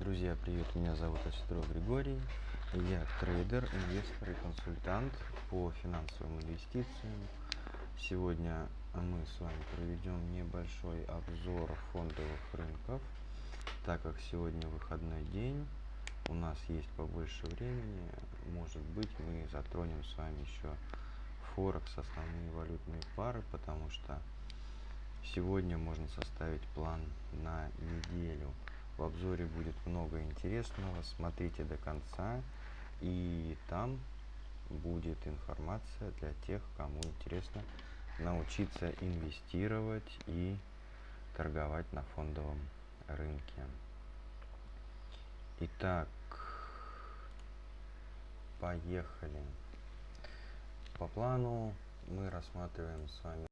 Друзья, привет, меня зовут Осетров Григорий. Я трейдер, инвестор и консультант по финансовым инвестициям. Сегодня мы с вами проведем небольшой обзор фондовых рынков, так как сегодня выходной день, у нас есть побольше времени, может быть мы затронем с вами еще Форекс, основные валютные пары, потому что сегодня можно составить план на неделю. В обзоре будет много интересного, смотрите до конца, и там будет информация для тех, кому интересно научиться инвестировать и торговать на фондовом рынке. Итак, поехали. По плану мы рассматриваем с вами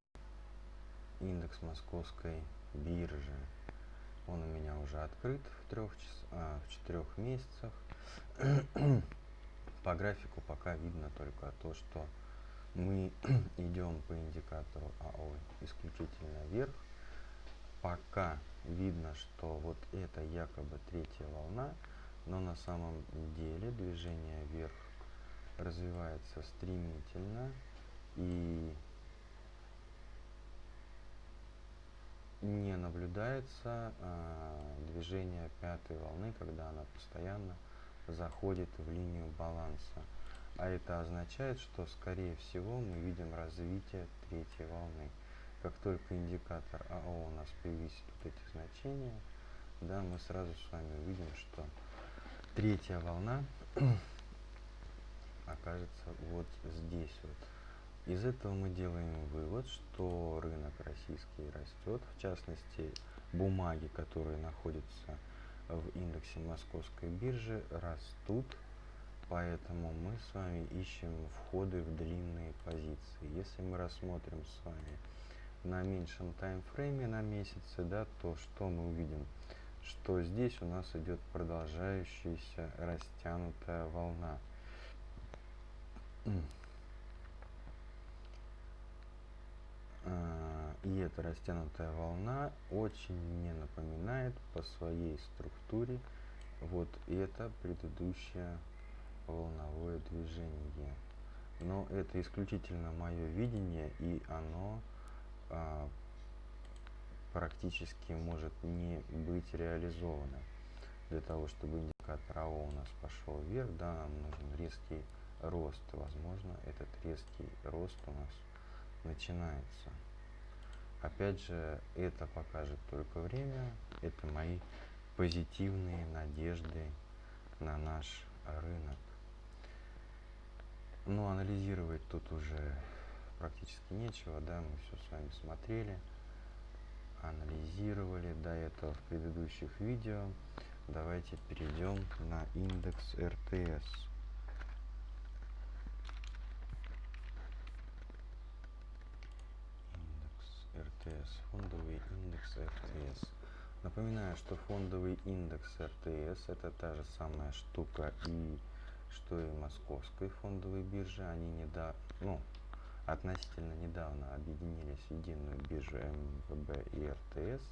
индекс московской биржи. Он у меня уже открыт в трех час, а, в четырех месяцах. по графику пока видно только то, что мы идем по индикатору АО исключительно вверх. Пока видно, что вот это якобы третья волна, но на самом деле движение вверх развивается стремительно и не наблюдается э, движение пятой волны, когда она постоянно заходит в линию баланса. А это означает, что скорее всего мы видим развитие третьей волны. Как только индикатор АО у нас превысит вот эти значения, да, мы сразу с вами увидим, что третья волна окажется вот здесь вот. Из этого мы делаем вывод, что рынок российский растет, в частности бумаги, которые находятся в индексе московской биржи, растут, поэтому мы с вами ищем входы в длинные позиции. Если мы рассмотрим с вами на меньшем таймфрейме на месяце, да, то что мы увидим? Что здесь у нас идет продолжающаяся растянутая волна а, и эта растянутая волна очень мне напоминает по своей структуре вот это предыдущее волновое движение. Но это исключительно мое видение, и оно а, практически может не быть реализовано. Для того, чтобы индикатор АО у нас пошел вверх, да, нам нужен резкий рост. Возможно, этот резкий рост у нас начинается. Опять же, это покажет только время. Это мои позитивные надежды на наш рынок. Но анализировать тут уже практически нечего, да, мы все с вами смотрели, анализировали до этого в предыдущих видео. Давайте перейдем на индекс РТС. РТС, фондовый индекс РТС. Напоминаю, что фондовый индекс РТС это та же самая штука и что и московской фондовой биржи. Они недавно, ну, относительно недавно объединились в единую биржу МВБ и РТС.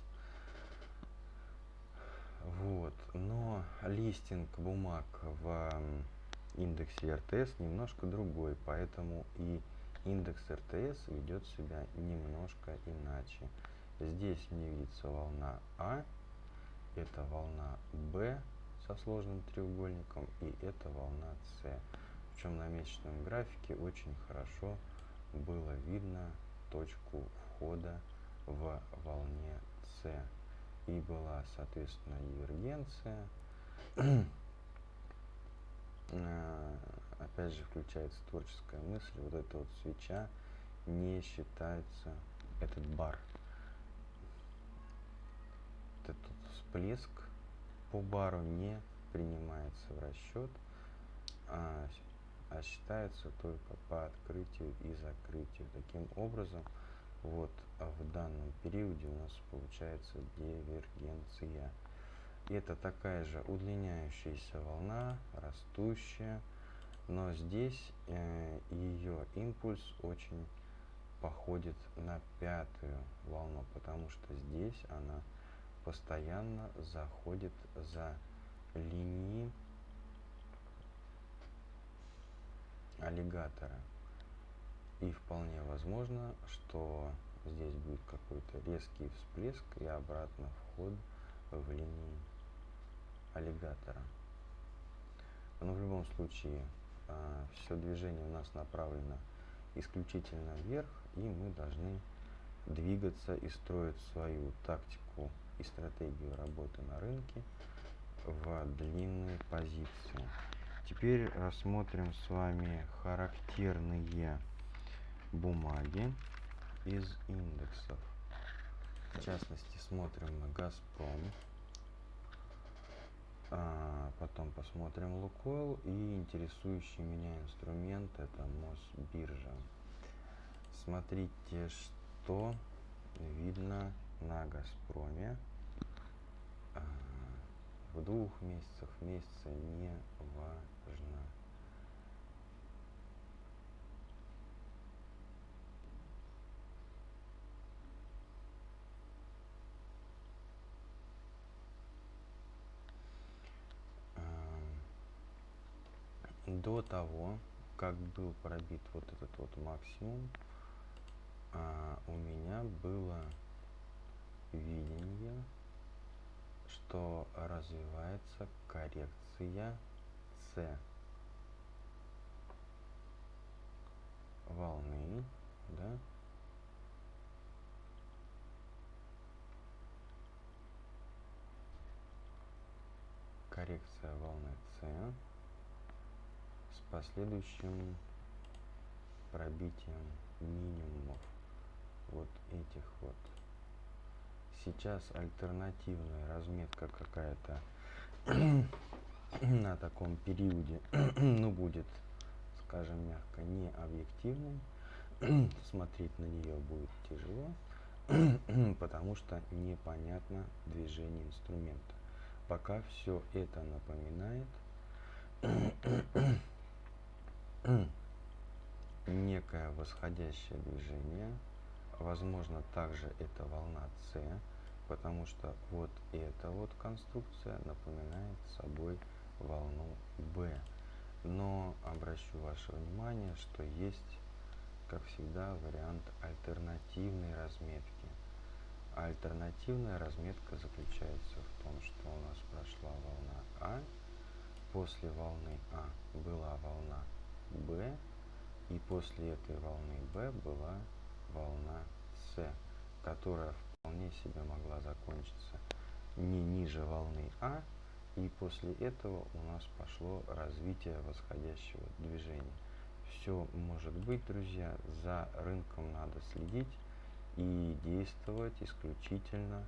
Вот, но листинг бумаг в индексе РТС немножко другой, поэтому и индекс РТС ведет себя немножко иначе. Здесь мне видится волна А, это волна Б со сложным треугольником и это волна С. Причем на месячном графике очень хорошо было видно точку входа в волне С. И была, соответственно, дивергенция. Опять же включается творческая мысль, вот эта вот свеча не считается, этот бар, этот всплеск по бару не принимается в расчет, а, а считается только по открытию и закрытию. Таким образом, вот в данном периоде у нас получается дивергенция. Это такая же удлиняющаяся волна, растущая, но здесь э, ее импульс очень походит на пятую волну, потому что здесь она постоянно заходит за линии аллигатора. И вполне возможно, что здесь будет какой-то резкий всплеск и обратно вход в линии аллигатора. Но в любом случае а, все движение у нас направлено исключительно вверх, и мы должны двигаться и строить свою тактику и стратегию работы на рынке в длинные позиции. Теперь рассмотрим с вами характерные бумаги из индексов. В частности, смотрим на Газпром, а потом посмотрим Лукойл и интересующий меня инструмент это Мосбиржа. Смотрите, что видно на Газпроме а, в двух месяцах, месяца не важно. До того, как был пробит вот этот вот максимум, а, у меня было видение, что развивается коррекция С. Волны, да, коррекция волны С последующим пробитием минимумов вот этих вот. Сейчас альтернативная разметка какая-то на таком периоде, ну, будет, скажем мягко, не объективной. Смотреть на нее будет тяжело, потому что непонятно движение инструмента. Пока все это напоминает некое восходящее движение. Возможно, также это волна С, потому что вот эта вот конструкция напоминает собой волну Б. Но обращу ваше внимание, что есть, как всегда, вариант альтернативной разметки. альтернативная разметка заключается в том, что у нас прошла волна А, после волны А была волна Б, и после этой волны Б была волна С, которая вполне себе могла закончиться не ниже волны А, и после этого у нас пошло развитие восходящего движения. Все может быть, друзья, за рынком надо следить и действовать исключительно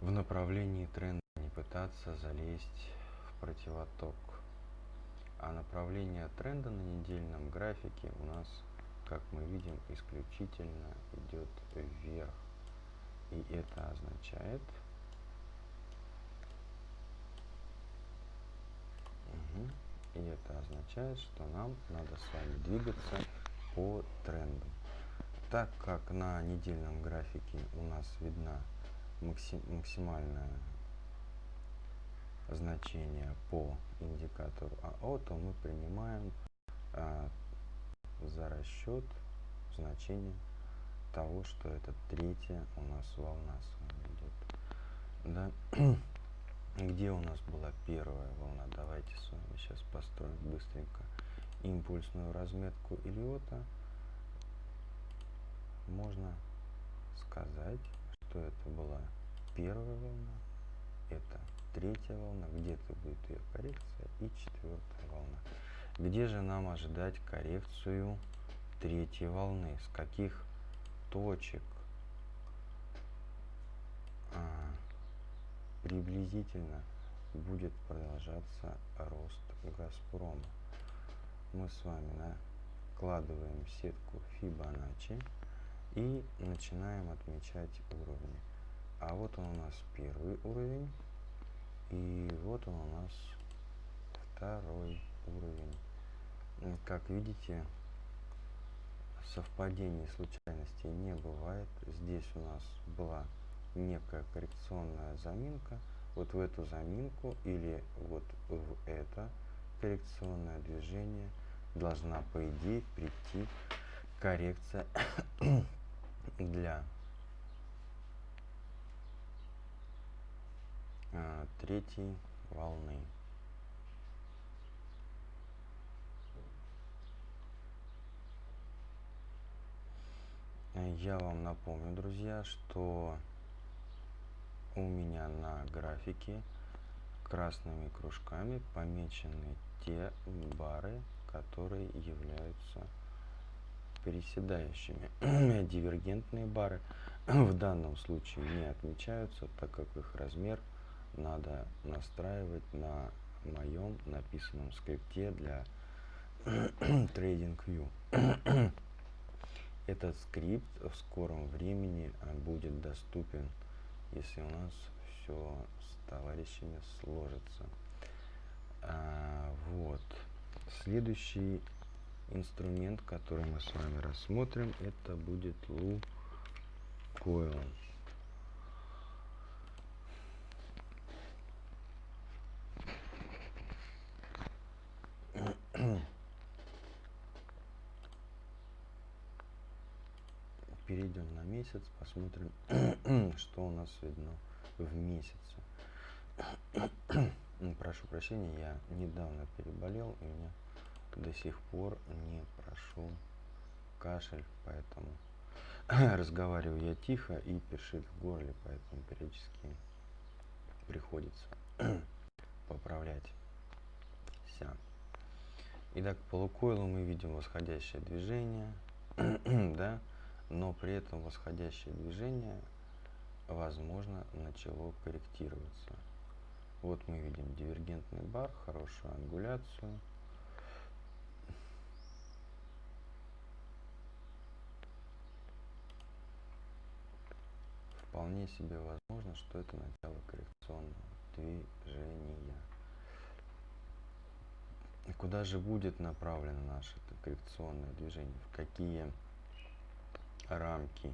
в направлении тренда, не пытаться залезть в противоток. А направление тренда на недельном графике у нас, как мы видим, исключительно идет вверх. И это означает, угу, и это означает, что нам надо с вами двигаться по тренду. Так как на недельном графике у нас видна максимальная значение по индикатору АО, то мы принимаем а, за расчет значение того, что это третья у нас волна с вами идет. Да? Где у нас была первая волна? Давайте с вами сейчас построим быстренько импульсную разметку Илиота. Можно сказать, что это была первая волна, это третья волна, где-то будет ее коррекция и четвертая волна. Где же нам ожидать коррекцию третьей волны? С каких точек а, приблизительно будет продолжаться рост Газпрома? Мы с вами накладываем сетку Фибоначчи и начинаем отмечать уровни. А вот он у нас первый уровень. И вот он у нас второй уровень. Как видите, совпадений случайностей не бывает. Здесь у нас была некая коррекционная заминка, вот в эту заминку или вот в это коррекционное движение должна по идее прийти коррекция для третьей волны. Я вам напомню, друзья, что у меня на графике красными кружками помечены те бары, которые являются приседающими. Дивергентные бары в данном случае не отмечаются, так как их размер надо настраивать на моем написанном скрипте для TradingView. Этот скрипт в скором времени а, будет доступен, если у нас все с товарищами сложится. А, вот. Следующий инструмент, который мы с вами рассмотрим, это будет Лукойл. перейдем на месяц, посмотрим, что у нас видно в месяце. Прошу прощения, я недавно переболел, и у меня до сих пор не прошел кашель, поэтому разговариваю я тихо и першит в горле, поэтому периодически приходится поправлять вся. Итак, по лукойлу мы видим восходящее движение, да, но при этом восходящее движение, возможно, начало корректироваться. Вот мы видим дивергентный бар, хорошую ангуляцию. Вполне себе возможно, что это начало коррекционного движения. И куда же будет направлено наше коррекционное движение? В какие рамки.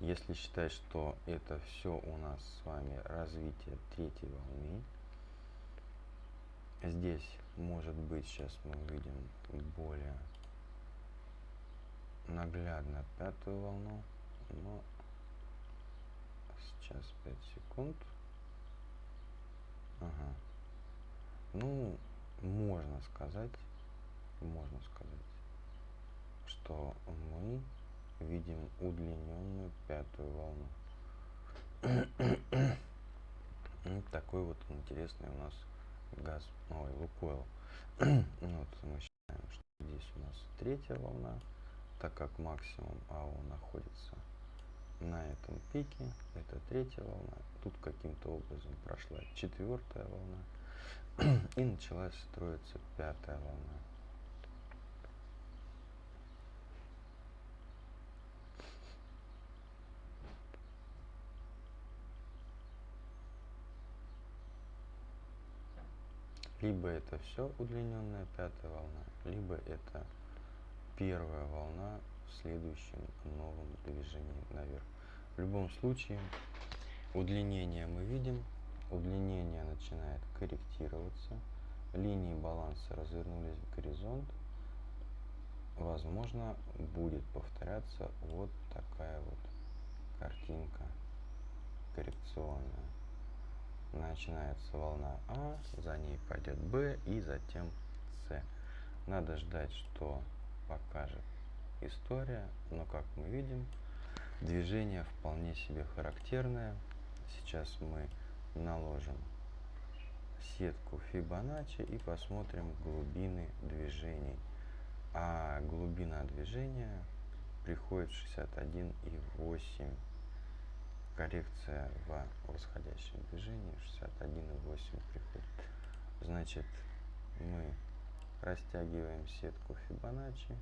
Если считать, что это все у нас с вами развитие третьей волны, здесь может быть, сейчас мы увидим более наглядно пятую волну, но сейчас 5 секунд. Ага. Ну, можно сказать, можно сказать, что мы видим удлиненную пятую волну. вот такой вот интересный у нас газ, ой, лукойл. вот мы считаем, что здесь у нас третья волна, так как максимум АО находится на этом пике, это третья волна. Тут каким-то образом прошла четвертая волна и началась строиться пятая волна. Либо это все удлиненная пятая волна, либо это первая волна в следующем новом движении наверх. В любом случае, удлинение мы видим, удлинение начинает корректироваться, линии баланса развернулись в горизонт, возможно, будет повторяться вот такая вот картинка коррекционная начинается волна А, за ней пойдет Б и затем С. Надо ждать, что покажет история, но как мы видим, движение вполне себе характерное. Сейчас мы наложим сетку Фибоначчи и посмотрим глубины движений. А глубина движения приходит 61,8 коррекция в восходящем движении 61,8 приходит. Значит, мы растягиваем сетку Фибоначчи,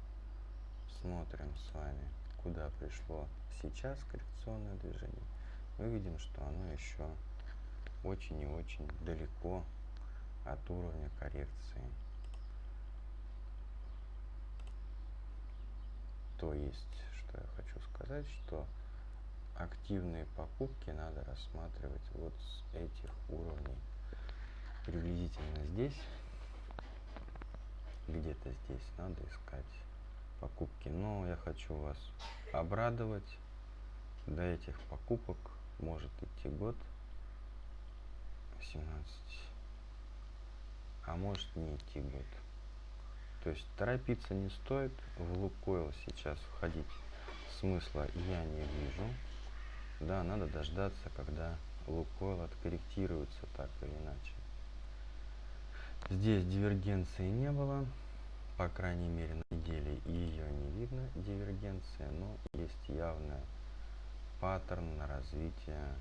смотрим с вами, куда пришло сейчас коррекционное движение. Мы видим, что оно еще очень и очень далеко от уровня коррекции. То есть, что я хочу сказать, что активные покупки надо рассматривать вот с этих уровней. Приблизительно здесь, где-то здесь надо искать покупки. Но я хочу вас обрадовать. До этих покупок может идти год 17, а может не идти год. То есть торопиться не стоит. В Лукойл сейчас входить смысла я не вижу. Да, надо дождаться, когда Лукойл откорректируется так или иначе. Здесь дивергенции не было, по крайней мере на неделе ее не видно, дивергенция, но есть явная паттерн на развитие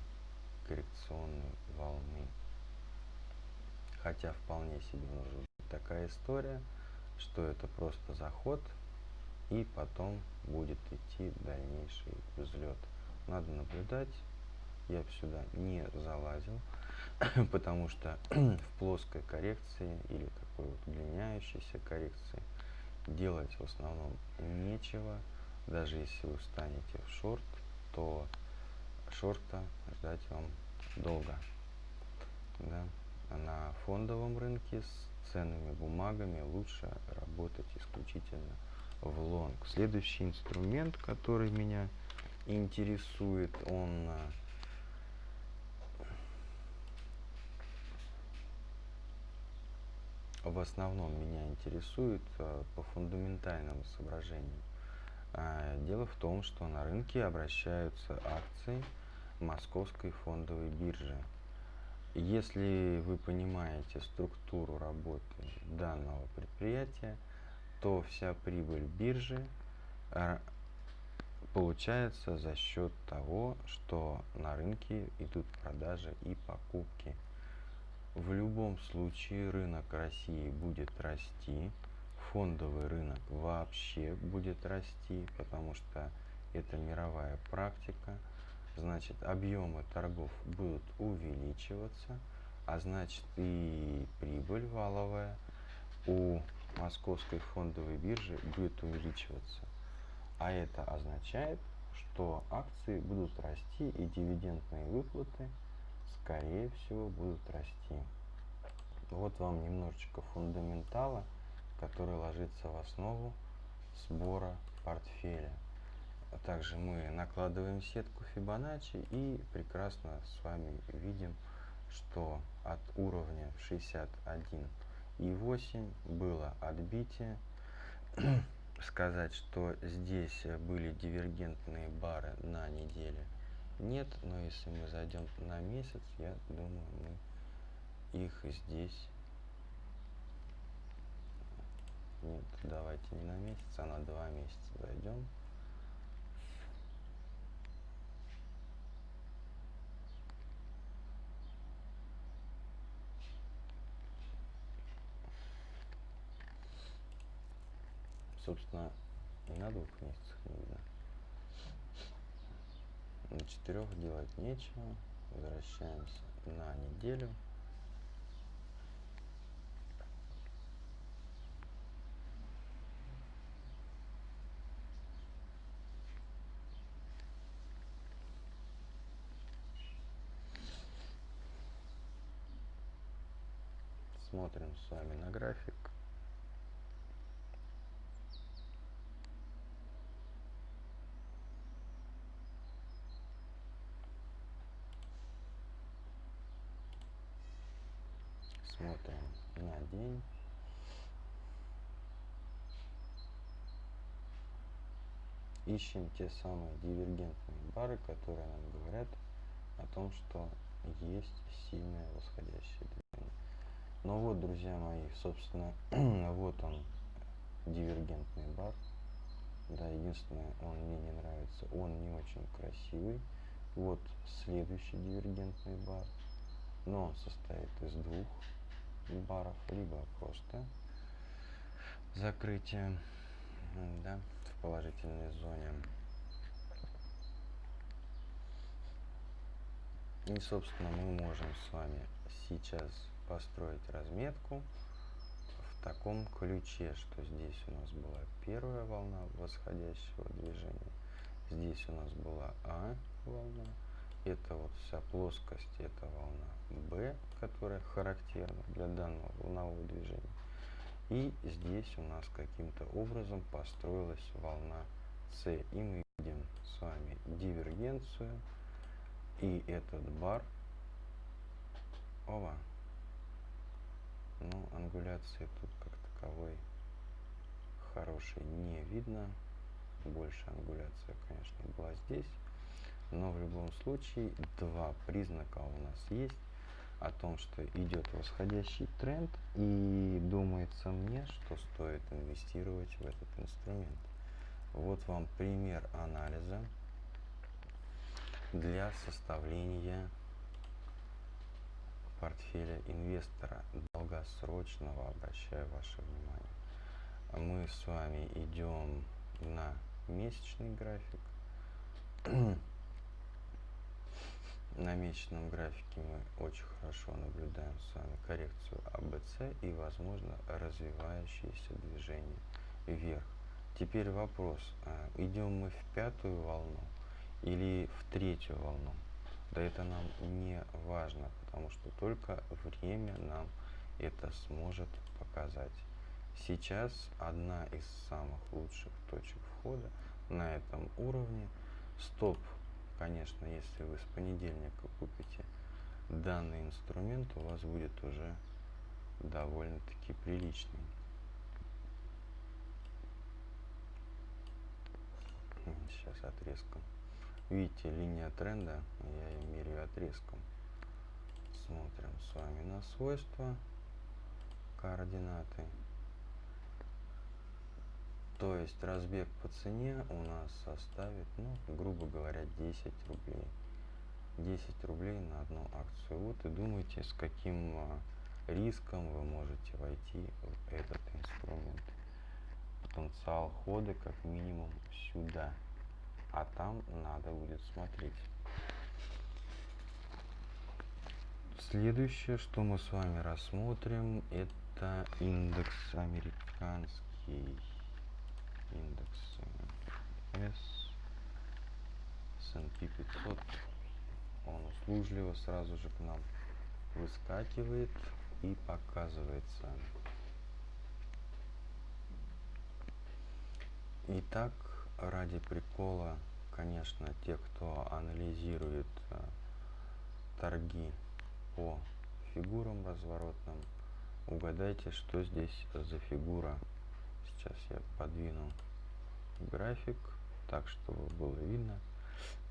коррекционной волны. Хотя вполне себе может быть такая история, что это просто заход и потом будет идти дальнейший взлет. Надо наблюдать. Я сюда не залазил, потому что в плоской коррекции или такой вот удлиняющейся коррекции делать в основном нечего. Даже если вы встанете в шорт, то шорта ждать вам долго. Да? На фондовом рынке с ценными бумагами лучше работать исключительно в лонг. Следующий инструмент, который меня интересует, он а, в основном меня интересует а, по фундаментальным соображениям. А, дело в том, что на рынке обращаются акции Московской фондовой биржи. Если вы понимаете структуру работы данного предприятия, то вся прибыль биржи а, получается за счет того, что на рынке идут продажи и покупки. В любом случае рынок России будет расти, фондовый рынок вообще будет расти, потому что это мировая практика. Значит, объемы торгов будут увеличиваться, а значит и прибыль валовая у московской фондовой биржи будет увеличиваться. А это означает, что акции будут расти и дивидендные выплаты, скорее всего, будут расти. Вот вам немножечко фундаментала, который ложится в основу сбора портфеля. А также мы накладываем сетку Fibonacci и прекрасно с вами видим, что от уровня 61 и 8 было отбитие. Сказать, что здесь были дивергентные бары на неделе нет, но если мы зайдем на месяц, я думаю, мы их здесь нет, давайте не на месяц, а на два месяца зайдем. Собственно, и на двух месяцах видно. На четырех делать нечего. Возвращаемся на неделю. Смотрим с вами на график. Смотрим на день. Ищем те самые дивергентные бары, которые нам говорят о том, что есть сильное восходящее движение. Ну вот, друзья мои, собственно, вот он, дивергентный бар. Да, единственное, он мне не нравится, он не очень красивый. Вот следующий дивергентный бар, но он состоит из двух баров, либо просто закрытие да, в положительной зоне. И, собственно, мы можем с вами сейчас построить разметку в таком ключе, что здесь у нас была первая волна восходящего движения, здесь у нас была А, волна. Это вот вся плоскость, это волна B, которая характерна для данного волнового движения. И здесь у нас каким-то образом построилась волна С. И мы видим с вами дивергенцию. И этот бар. Ова. Ну, ангуляции тут как таковой хорошей не видно. Больше ангуляция, конечно, была здесь. Но в любом случае два признака у нас есть о том, что идет восходящий тренд, и думается мне, что стоит инвестировать в этот инструмент. Вот вам пример анализа для составления портфеля инвестора долгосрочного, обращаю ваше внимание. Мы с вами идем на месячный график. На месячном графике мы очень хорошо наблюдаем с вами коррекцию АБЦ и, возможно, развивающееся движение вверх. Теперь вопрос, а, идем мы в пятую волну или в третью волну? Да это нам не важно, потому что только время нам это сможет показать. Сейчас одна из самых лучших точек входа на этом уровне. Стоп конечно, если вы с понедельника купите данный инструмент, у вас будет уже довольно-таки приличный. Сейчас отрезком. Видите, линия тренда, я ее меряю отрезком. Смотрим с вами на свойства, координаты. То есть разбег по цене у нас составит, ну, грубо говоря, 10 рублей. 10 рублей на одну акцию. Вот и думайте, с каким а, риском вы можете войти в этот инструмент. Потенциал хода как минимум сюда. А там надо будет смотреть. Следующее, что мы с вами рассмотрим, это индекс американский индекс S, S&P 500, он услужливо сразу же к нам выскакивает и показывается. Итак, ради прикола, конечно, те, кто анализирует а, торги по фигурам разворотным, угадайте, что здесь за фигура. Сейчас я подвину график так, чтобы было видно.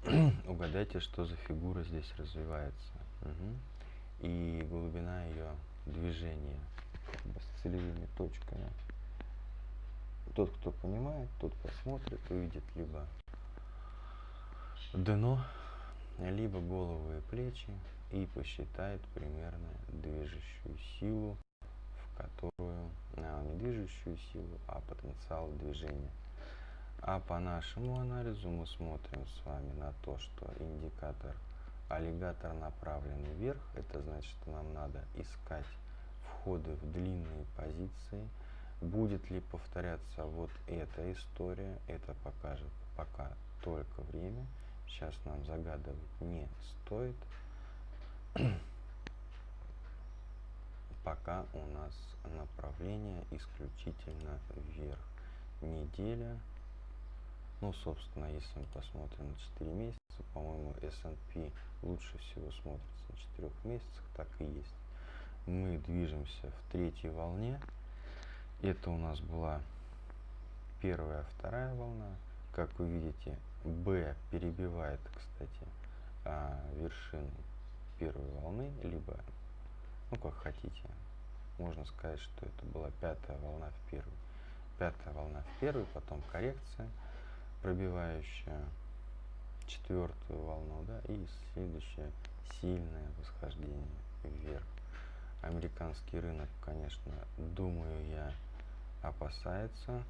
Угадайте, что за фигура здесь развивается. Угу. И глубина ее движения с целевыми точками. Тот, кто понимает, тот посмотрит, увидит либо дно, либо голову и плечи и посчитает примерно движущую силу, в которую, а, не движущую силу, а потенциал движения а по нашему анализу мы смотрим с вами на то, что индикатор аллигатор направлен вверх. Это значит, нам надо искать входы в длинные позиции. Будет ли повторяться вот эта история, это покажет пока только время. Сейчас нам загадывать не стоит. Пока у нас направление исключительно вверх. Неделя ну, собственно, если мы посмотрим на 4 месяца, по-моему, S&P лучше всего смотрится на 4 месяцах, так и есть. Мы движемся в третьей волне. Это у нас была первая, вторая волна. Как вы видите, B перебивает, кстати, а, вершину первой волны, либо, ну, как хотите. Можно сказать, что это была пятая волна в первой. Пятая волна в первой, потом коррекция – пробивающая четвертую волну, да, и следующее сильное восхождение вверх. Американский рынок, конечно, думаю я, опасается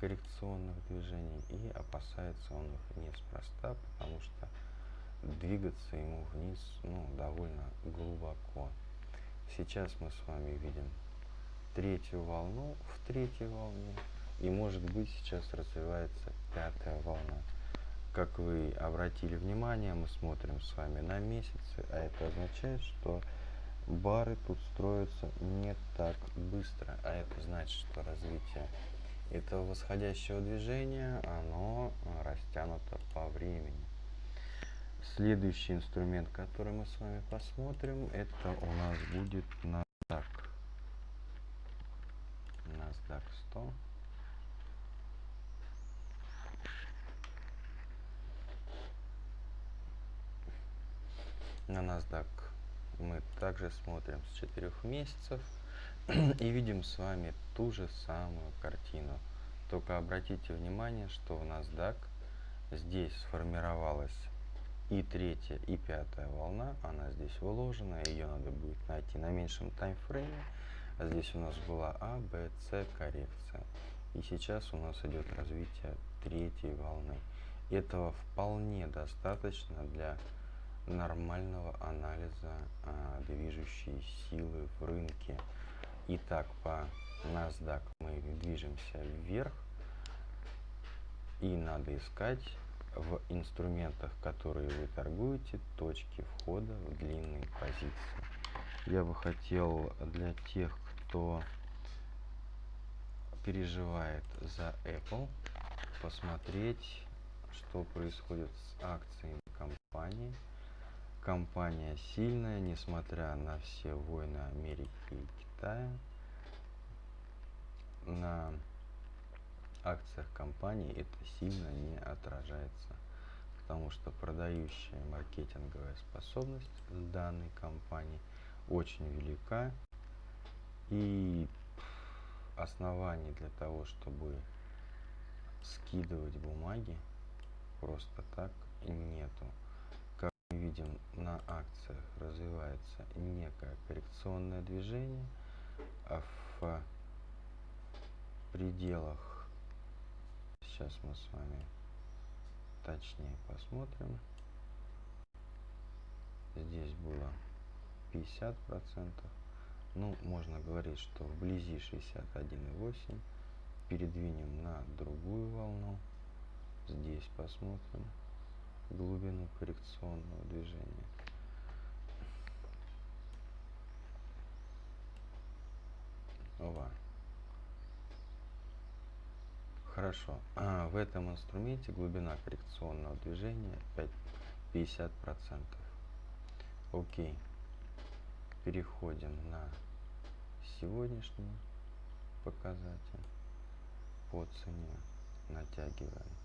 коррекционных движений и опасается он их неспроста, потому что двигаться ему вниз ну, довольно глубоко. Сейчас мы с вами видим третью волну в третьей волне и может быть сейчас развивается пятая волна. Как вы обратили внимание, мы смотрим с вами на месяцы, а это означает, что бары тут строятся не так быстро, а это значит, что развитие этого восходящего движения, оно растянуто по времени. Следующий инструмент, который мы с вами посмотрим, это у нас будет NASDAQ. NASDAQ 100. NASDAQ мы также смотрим с 4 месяцев и видим с вами ту же самую картину. Только обратите внимание, что в NASDAQ здесь сформировалась и третья, и пятая волна, она здесь выложена, ее надо будет найти на меньшем таймфрейме. А здесь у нас была А, Б, С коррекция. И сейчас у нас идет развитие третьей волны. Этого вполне достаточно для нормального анализа а, движущей силы в рынке. Итак, по NASDAQ мы движемся вверх. И надо искать в инструментах, которые вы торгуете, точки входа в длинные позиции. Я бы хотел для тех, кто переживает за Apple, посмотреть, что происходит с акциями компании. Компания сильная, несмотря на все войны Америки и Китая. На акциях компании это сильно не отражается, потому что продающая маркетинговая способность данной компании очень велика и оснований для того, чтобы скидывать бумаги просто так нету. Видим, на акциях развивается некое коррекционное движение, а в пределах Сейчас мы с вами точнее посмотрим. Здесь было 50 процентов. Ну, можно говорить, что вблизи 61,8. Передвинем на другую волну. Здесь посмотрим глубину коррекционного движения. Ова. Хорошо. А, в этом инструменте глубина коррекционного движения 5, 50%. Окей. Переходим на сегодняшний показатель по цене. Натягиваем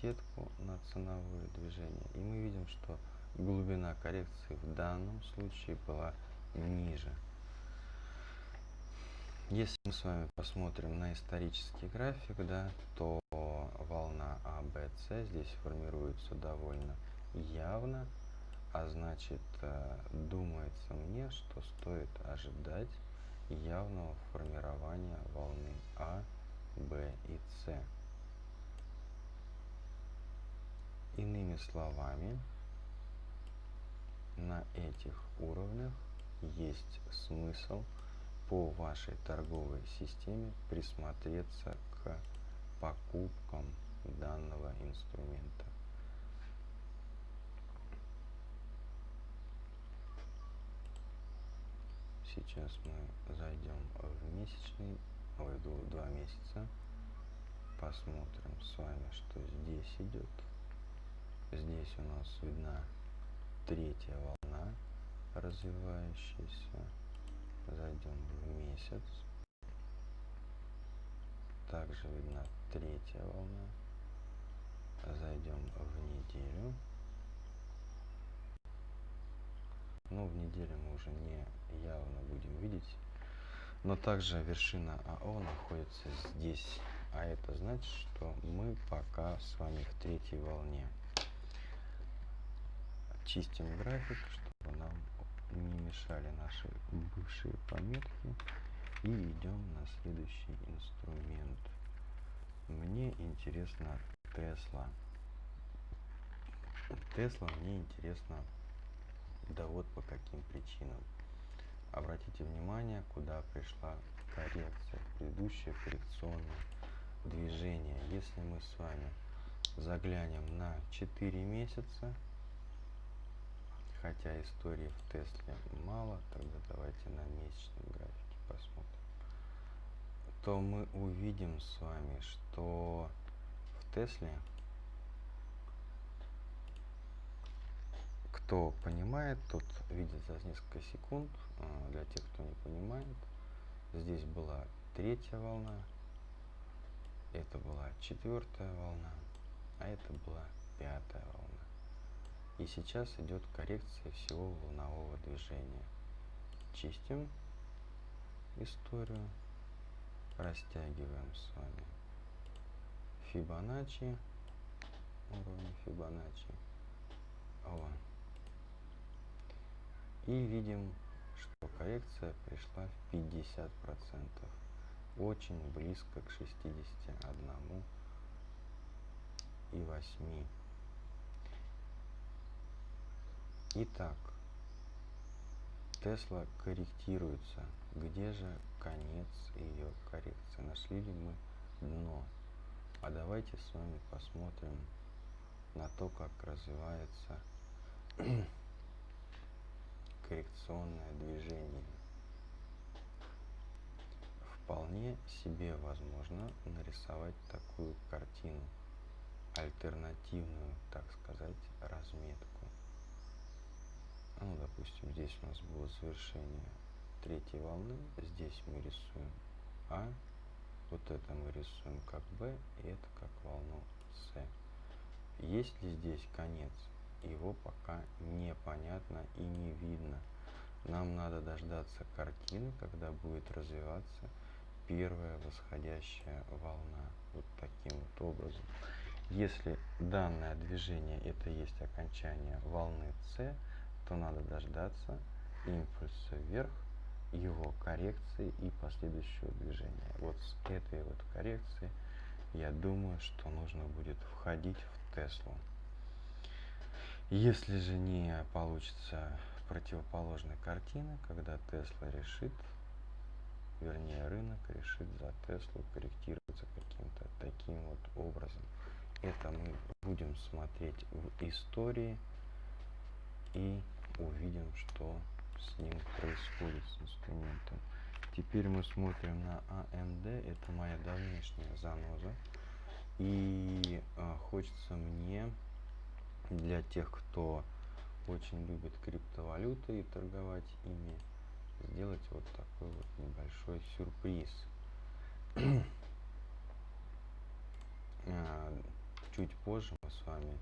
сетку на ценовое движение. И мы видим, что глубина коррекции в данном случае была ниже. Если мы с вами посмотрим на исторический график, да, то волна АБЦ здесь формируется довольно явно, а значит, э, думается мне, что стоит ожидать явного формирования волны А, Б и С. Иными словами, на этих уровнях есть смысл по вашей торговой системе присмотреться к покупкам данного инструмента. Сейчас мы зайдем в месячный, ой, два месяца. Посмотрим с вами, что здесь идет. Здесь у нас видна третья волна развивающаяся зайдем в месяц. Также видна третья волна. Зайдем в неделю. Ну, в неделю мы уже не явно будем видеть. Но также вершина АО находится здесь. А это значит, что мы пока с вами в третьей волне. Чистим график, чтобы нам не мешали наши бывшие пометки. И идем на следующий инструмент. Мне интересно Тесла. Тесла мне интересно, да вот по каким причинам. Обратите внимание, куда пришла коррекция, предыдущее коррекционное движение. Если мы с вами заглянем на 4 месяца. Хотя истории в Тесле мало, тогда давайте на месячном графике посмотрим. То мы увидим с вами, что в Тесле кто понимает, тот видит за несколько секунд. А, для тех, кто не понимает, здесь была третья волна, это была четвертая волна, а это была пятая волна. И сейчас идет коррекция всего волнового движения. Чистим историю, растягиваем с вами Фибоначчи, уровень Фибоначчи. О. И видим, что коррекция пришла в 50%. Очень близко к 61 и 8. Итак, Тесла корректируется. Где же конец ее коррекции? Нашли ли мы дно? А давайте с вами посмотрим на то, как развивается коррекционное движение. Вполне себе возможно нарисовать такую картину, альтернативную, так сказать, разметку. Ну, допустим, здесь у нас было завершение третьей волны, здесь мы рисуем А, вот это мы рисуем как Б, и это как волну С. Есть ли здесь конец? его пока непонятно и не видно. Нам надо дождаться картины, когда будет развиваться первая восходящая волна. Вот таким вот образом. Если данное движение это есть окончание волны С, то надо дождаться импульса вверх, его коррекции и последующего движения. Вот с этой вот коррекции я думаю, что нужно будет входить в Теслу. Если же не получится противоположной картины, когда Тесла решит, вернее рынок решит за Теслу корректироваться каким-то таким вот образом. Это мы будем смотреть в истории и увидим, что с ним происходит с инструментом. Теперь мы смотрим на AMD, это моя давнешняя заноза. И а, хочется мне для тех, кто очень любит криптовалюты и торговать ими, сделать вот такой вот небольшой сюрприз. А, чуть позже мы с вами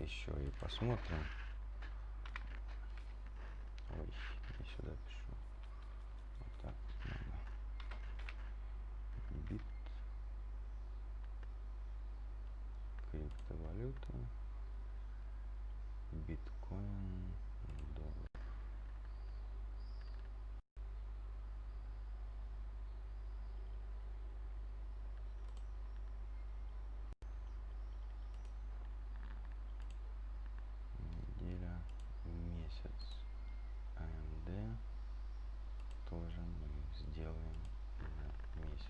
еще и посмотрим. Ой, я сюда пишу. Вот так надо. Бит. Криптовалюта биткоин, доллар. Неделя, месяц. АМД тоже мы сделаем на месяц.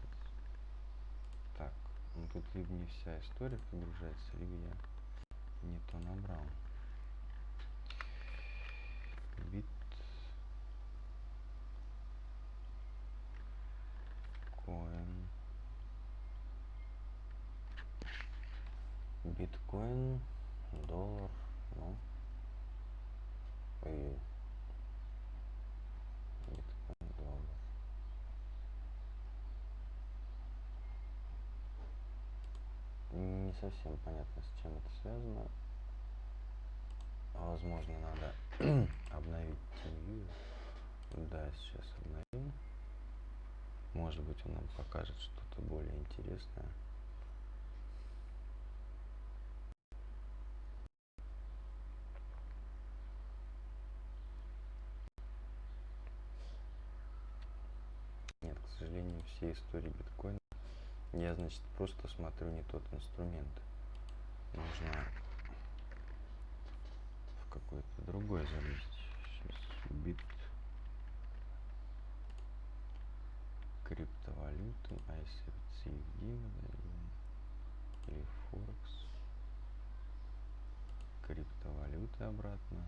Так, ну тут либо не вся история прогружается, либо я не то набрал. бит коин биткоин доллар ну и биткоин доллар не совсем понятно с чем это связано возможно надо обновить TeamViewer. Да, сейчас обновим. Может быть он нам покажет что-то более интересное. Нет, к сожалению, все истории биткоина я, значит, просто смотрю не тот инструмент. Нужно какой-то другой залезть. Сейчас бит криптовалюты, в мы или Форекс. Криптовалюты обратно.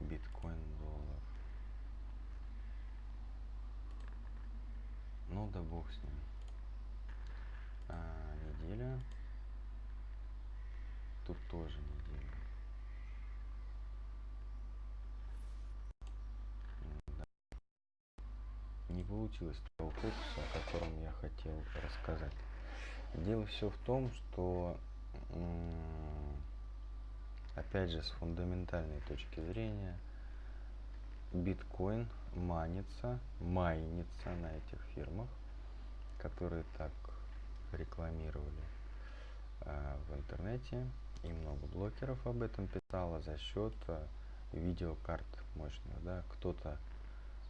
Биткоин, доллар. Ну да бог с ним. А, неделя. Тут тоже неделя. Да. Не получилось того фокуса, о котором я хотел рассказать. Дело все в том, что опять же с фундаментальной точки зрения биткоин манится, майнится на этих фирмах, которые так рекламировали э, в интернете, и много блогеров об этом писало за счет э, видеокарт мощных, да, кто-то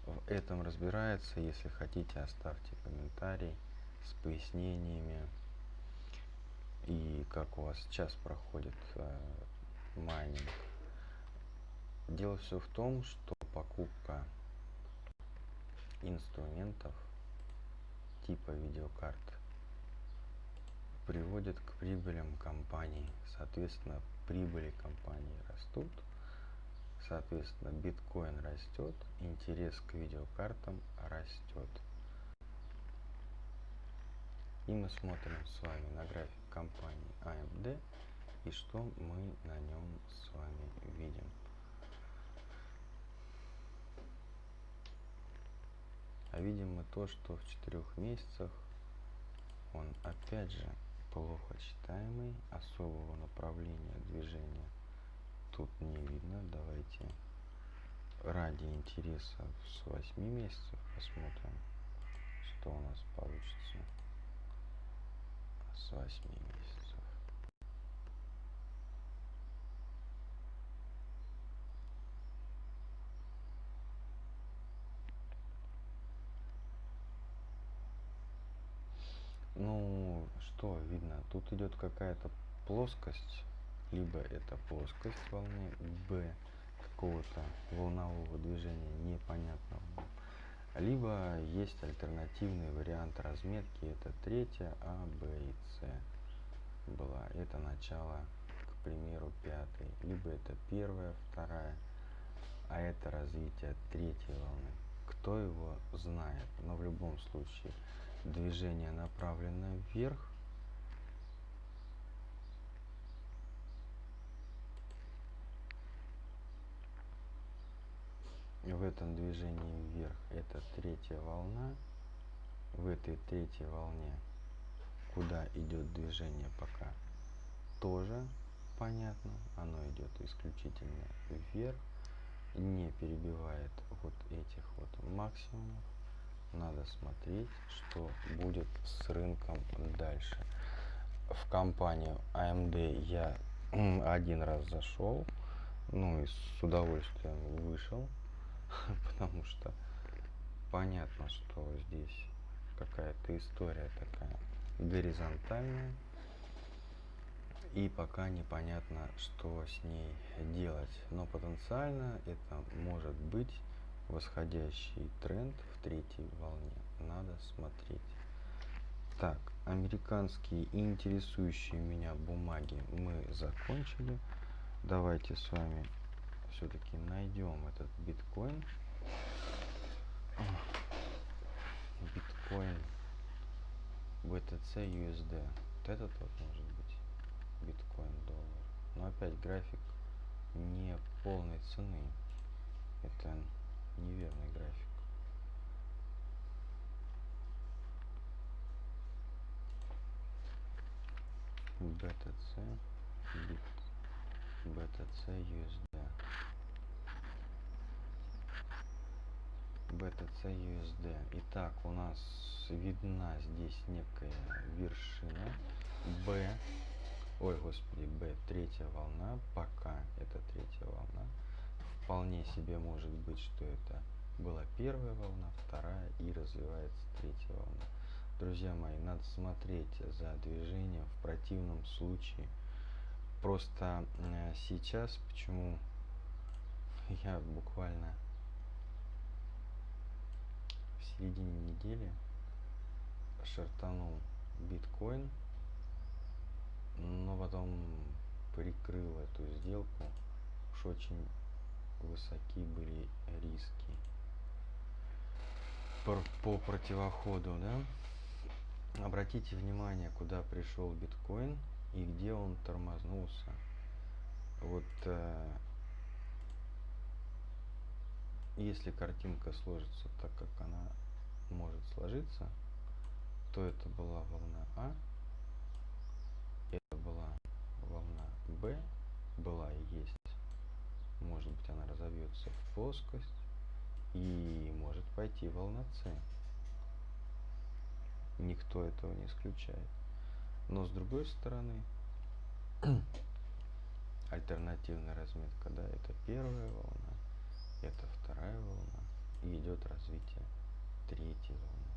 в этом разбирается, если хотите, оставьте комментарий с пояснениями. И как у вас сейчас проходит э, майнинг. Дело все в том, что покупка инструментов типа видеокарт приводит к прибылям компании. Соответственно, прибыли компании растут. Соответственно, биткоин растет, интерес к видеокартам растет. И мы смотрим с вами на график компании AMD и что мы на нем с вами видим. А видим мы то, что в четырех месяцах он опять же плохо читаемый, особого направления движения тут не видно. Давайте ради интереса с 8 месяцев посмотрим, что у нас получится с 8 месяцев. Ну, что видно? Тут идет какая-то плоскость, либо это плоскость волны, б какого-то волнового движения непонятного, либо есть альтернативный вариант разметки, это третья, А, Б и С была, это начало, к примеру, пятой, либо это первая, вторая, а это развитие третьей волны. Кто его знает, но в любом случае движение направлено вверх, в этом движении вверх это третья волна. В этой третьей волне куда идет движение пока тоже понятно оно идет исключительно вверх не перебивает вот этих вот максимумов надо смотреть что будет с рынком дальше в компанию AMD я один раз зашел ну и с удовольствием вышел потому что понятно, что здесь какая-то история такая горизонтальная, и пока непонятно, что с ней делать. Но потенциально это может быть восходящий тренд в третьей волне. Надо смотреть. Так, американские интересующие меня бумаги мы закончили. Давайте с вами все-таки найдем этот биткоин. Биткоин BTC USD. Вот этот вот может быть биткоин доллар. Но опять график не полной цены. Это неверный график. BTC, бит, BTC USD. BTC USD. Итак, у нас видна здесь некая вершина B. Ой, господи, B третья волна. Пока это третья волна. Вполне себе может быть, что это была первая волна, вторая и развивается третья волна. Друзья мои, надо смотреть за движением в противном случае. Просто э, сейчас, почему я буквально середине недели шартанул биткоин, но потом прикрыл эту сделку. Уж очень высоки были риски по противоходу, да? Обратите внимание, куда пришел биткоин и где он тормознулся. Вот э, если картинка сложится так, как она может сложиться, то это была волна А, это была волна Б, была и есть. Может быть она разовьется в плоскость и может пойти волна С. Никто этого не исключает. Но с другой стороны, альтернативная разметка, да, это первая волна, это вторая волна, и идет развитие третьей волны.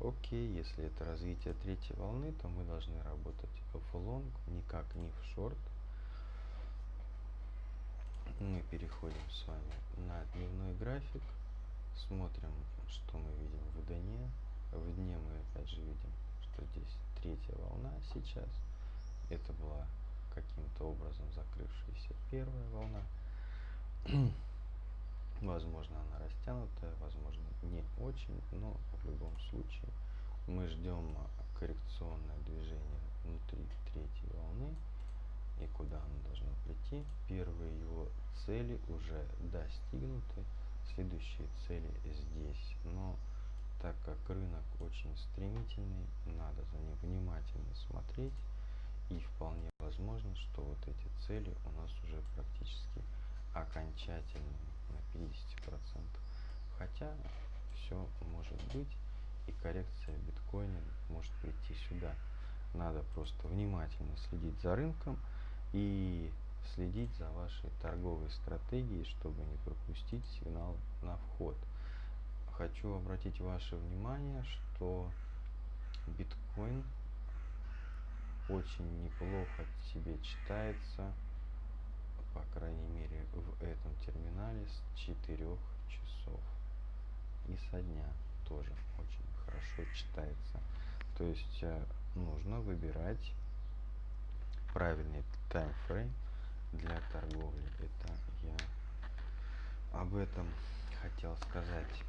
Окей, если это развитие третьей волны, то мы должны работать в лонг, никак не в шорт. Мы переходим с вами на дневной график, смотрим, что мы видим в дне. В дне мы опять же видим, что здесь третья волна сейчас. Это была каким-то образом закрывшаяся первая волна. Возможно, она растянутая, возможно, не очень, но в любом случае мы ждем коррекционное движение внутри третьей волны и куда оно должно прийти. Первые его цели уже достигнуты, следующие цели здесь. Но так как рынок очень стремительный, надо за ним внимательно смотреть и вполне возможно, что вот эти цели у нас уже практически окончательные на 50%. Хотя все может быть и коррекция биткоина может прийти сюда. Надо просто внимательно следить за рынком и следить за вашей торговой стратегией, чтобы не пропустить сигнал на вход. Хочу обратить ваше внимание, что биткоин очень неплохо себе читается, по крайней мере в этом терминале с 4 часов и со дня тоже очень хорошо читается. То есть э, нужно выбирать правильный таймфрейм для торговли. Это я об этом хотел сказать.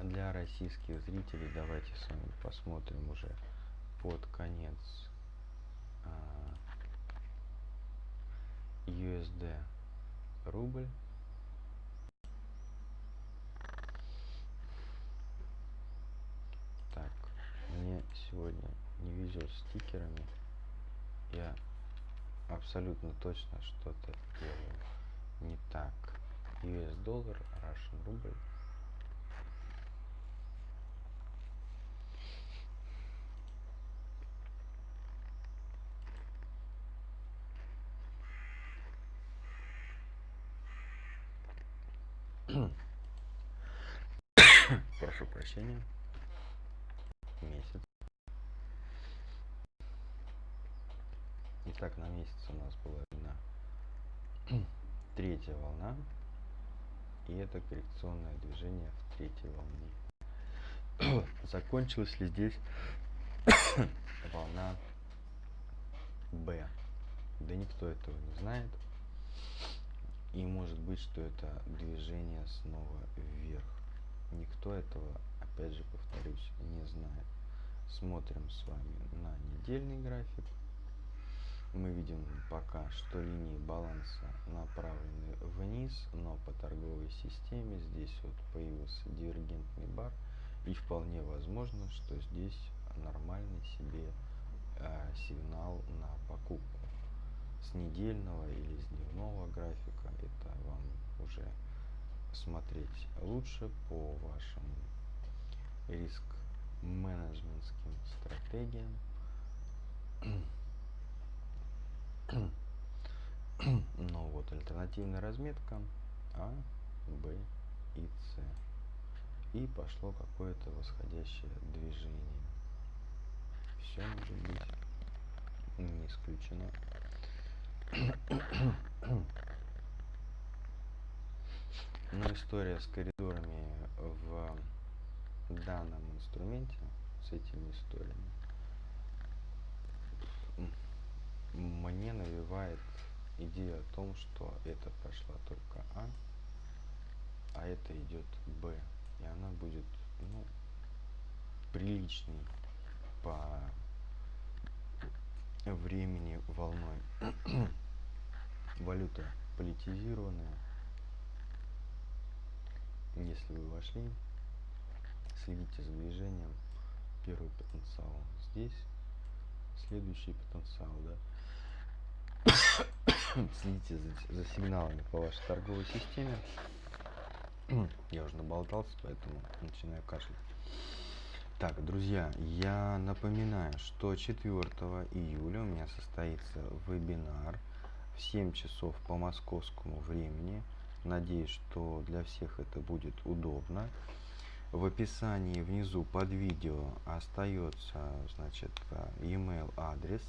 Для российских зрителей давайте с вами посмотрим уже под конец USD рубль. Так, мне сегодня не везет стикерами. Я абсолютно точно что-то делаю не так. US доллар, Russian рубль. Прошу прощения. Месяц. Итак, на месяц у нас была видна третья волна. И это коррекционное движение в третьей волне. Закончилась ли здесь волна Б? Да никто этого не знает. И может быть, что это движение снова вверх. Никто этого, опять же повторюсь, не знает. Смотрим с вами на недельный график. Мы видим пока, что линии баланса направлены вниз, но по торговой системе здесь вот появился дивергентный бар. И вполне возможно, что здесь нормальный себе э, сигнал на покупку с недельного или с дневного графика. Это вам уже смотреть лучше по вашим риск менеджментским стратегиям. Но вот альтернативная разметка А, Б и С. И пошло какое-то восходящее движение. Все может быть не исключено. Но история с коридорами в данном инструменте с этими историями. Мне навевает идея о том, что это прошла только А, а это идет Б. И она будет, ну, приличной по времени волной. Валюта политизированная. Если вы вошли, следите за движением. Первый потенциал здесь, следующий потенциал, да. Следите за, за сигналами по вашей торговой системе. Я уже наболтался, поэтому начинаю кашлять. Так, друзья, я напоминаю, что 4 июля у меня состоится вебинар в 7 часов по московскому времени. Надеюсь, что для всех это будет удобно. В описании внизу под видео остается значит, email адрес,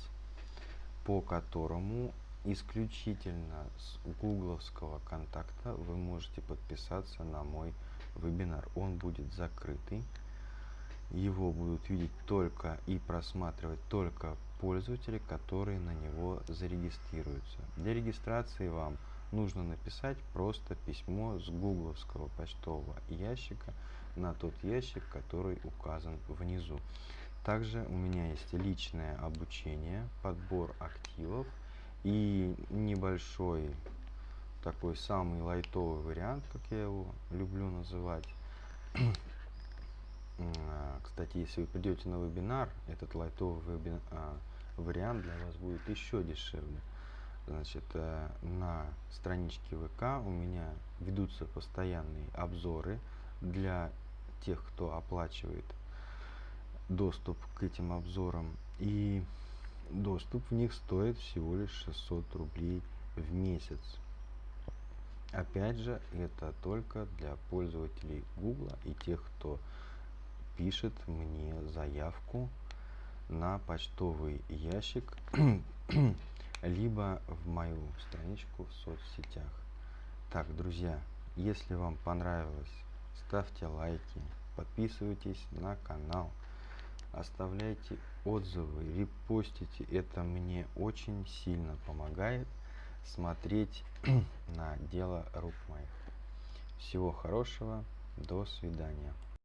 по которому исключительно с гугловского контакта вы можете подписаться на мой вебинар. Он будет закрытый его будут видеть только и просматривать только пользователи, которые на него зарегистрируются. Для регистрации вам нужно написать просто письмо с гугловского почтового ящика на тот ящик, который указан внизу. Также у меня есть личное обучение, подбор активов и небольшой такой самый лайтовый вариант, как я его люблю называть, а, кстати, если вы придете на вебинар, этот лайтовый вебин, а, вариант для вас будет еще дешевле. Значит, э, на страничке ВК у меня ведутся постоянные обзоры для тех, кто оплачивает доступ к этим обзорам. И доступ в них стоит всего лишь 600 рублей в месяц. Опять же, это только для пользователей Google и тех, кто пишет мне заявку на почтовый ящик, либо в мою страничку в соцсетях. Так, друзья, если вам понравилось, ставьте лайки, подписывайтесь на канал, оставляйте отзывы, репостите. Это мне очень сильно помогает смотреть на дело рук моих. Всего хорошего, до свидания.